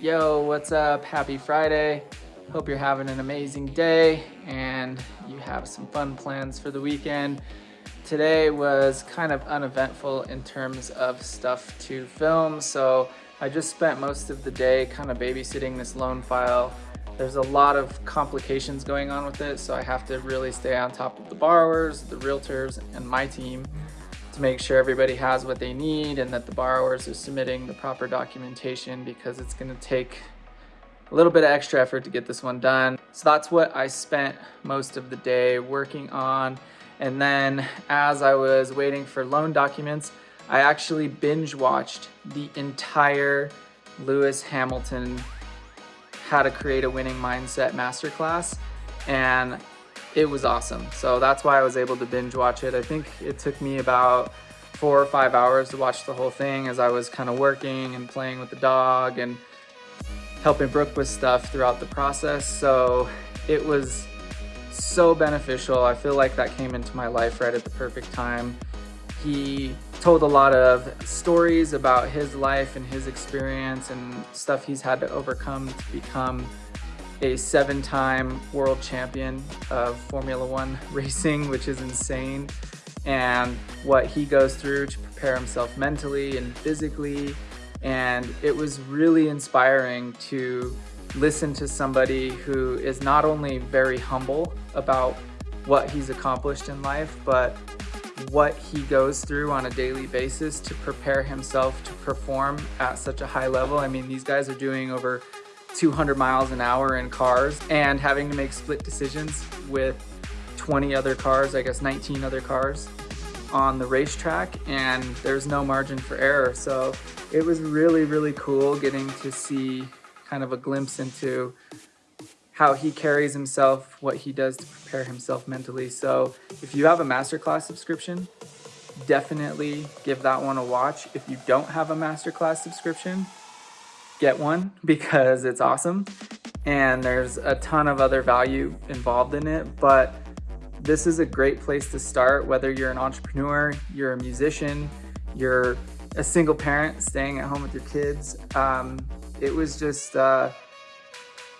Yo, what's up? Happy Friday. Hope you're having an amazing day and you have some fun plans for the weekend. Today was kind of uneventful in terms of stuff to film, so I just spent most of the day kind of babysitting this loan file. There's a lot of complications going on with it, so I have to really stay on top of the borrowers, the realtors, and my team to make sure everybody has what they need and that the borrowers are submitting the proper documentation because it's going to take a little bit of extra effort to get this one done. So that's what I spent most of the day working on. And then as I was waiting for loan documents, I actually binge watched the entire Lewis Hamilton how to create a winning mindset masterclass and it was awesome. So that's why I was able to binge watch it. I think it took me about four or five hours to watch the whole thing as I was kind of working and playing with the dog and helping Brooke with stuff throughout the process. So it was so beneficial. I feel like that came into my life right at the perfect time. He told a lot of stories about his life and his experience and stuff he's had to overcome to become a seven-time world champion of Formula One racing, which is insane, and what he goes through to prepare himself mentally and physically. And it was really inspiring to listen to somebody who is not only very humble about what he's accomplished in life, but what he goes through on a daily basis to prepare himself to perform at such a high level. I mean, these guys are doing over 200 miles an hour in cars and having to make split decisions with 20 other cars, I guess 19 other cars on the racetrack and there's no margin for error. So it was really, really cool getting to see kind of a glimpse into how he carries himself, what he does to prepare himself mentally. So if you have a masterclass subscription, definitely give that one a watch. If you don't have a masterclass subscription, get one because it's awesome and there's a ton of other value involved in it but this is a great place to start whether you're an entrepreneur you're a musician you're a single parent staying at home with your kids um, it was just uh,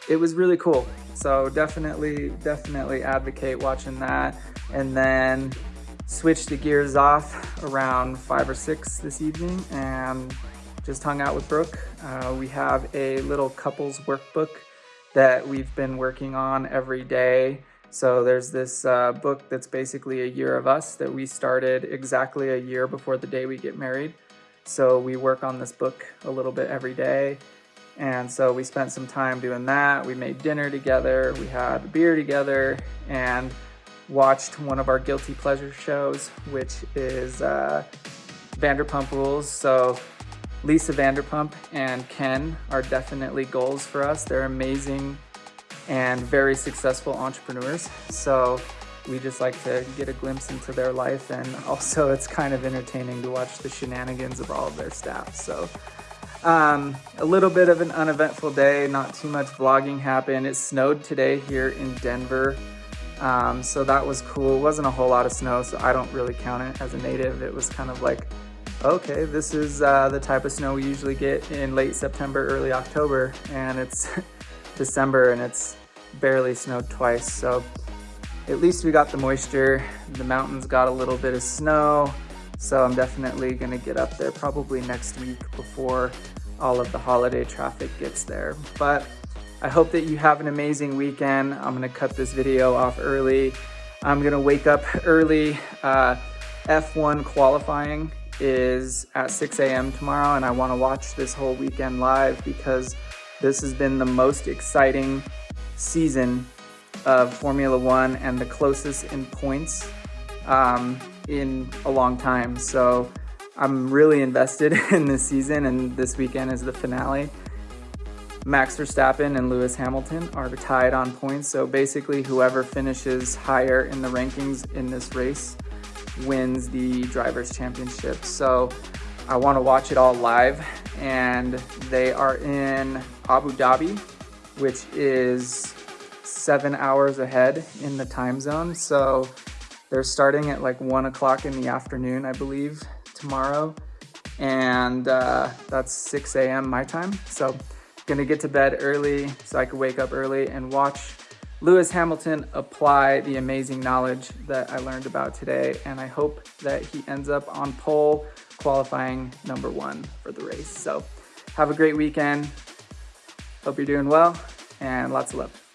it was really cool. So definitely definitely advocate watching that and then switch the gears off around five or six this evening and just hung out with Brooke. Uh, we have a little couples workbook that we've been working on every day. So there's this uh, book that's basically a year of us that we started exactly a year before the day we get married. So we work on this book a little bit every day. And so we spent some time doing that. We made dinner together, we had beer together, and watched one of our guilty pleasure shows, which is uh, Vanderpump Rules. So Lisa Vanderpump and Ken are definitely goals for us. They're amazing and very successful entrepreneurs. So we just like to get a glimpse into their life and also it's kind of entertaining to watch the shenanigans of all of their staff. So um, a little bit of an uneventful day, not too much vlogging happened. It snowed today here in Denver. Um, so that was cool. It wasn't a whole lot of snow, so I don't really count it as a native. It was kind of like okay, this is uh, the type of snow we usually get in late September, early October, and it's December and it's barely snowed twice. So at least we got the moisture. The mountains got a little bit of snow. So I'm definitely gonna get up there probably next week before all of the holiday traffic gets there. But I hope that you have an amazing weekend. I'm gonna cut this video off early. I'm gonna wake up early. Uh, F1 qualifying is at 6 a.m. tomorrow and I want to watch this whole weekend live because this has been the most exciting season of Formula One and the closest in points um, in a long time. So I'm really invested in this season and this weekend is the finale. Max Verstappen and Lewis Hamilton are tied on points. So basically whoever finishes higher in the rankings in this race wins the Drivers' Championship. So I want to watch it all live and they are in Abu Dhabi, which is seven hours ahead in the time zone. So they're starting at like one o'clock in the afternoon, I believe, tomorrow. And uh, that's 6 a.m. my time. So Gonna get to bed early so I could wake up early and watch Lewis Hamilton apply the amazing knowledge that I learned about today. And I hope that he ends up on pole qualifying number one for the race. So have a great weekend. Hope you're doing well and lots of love.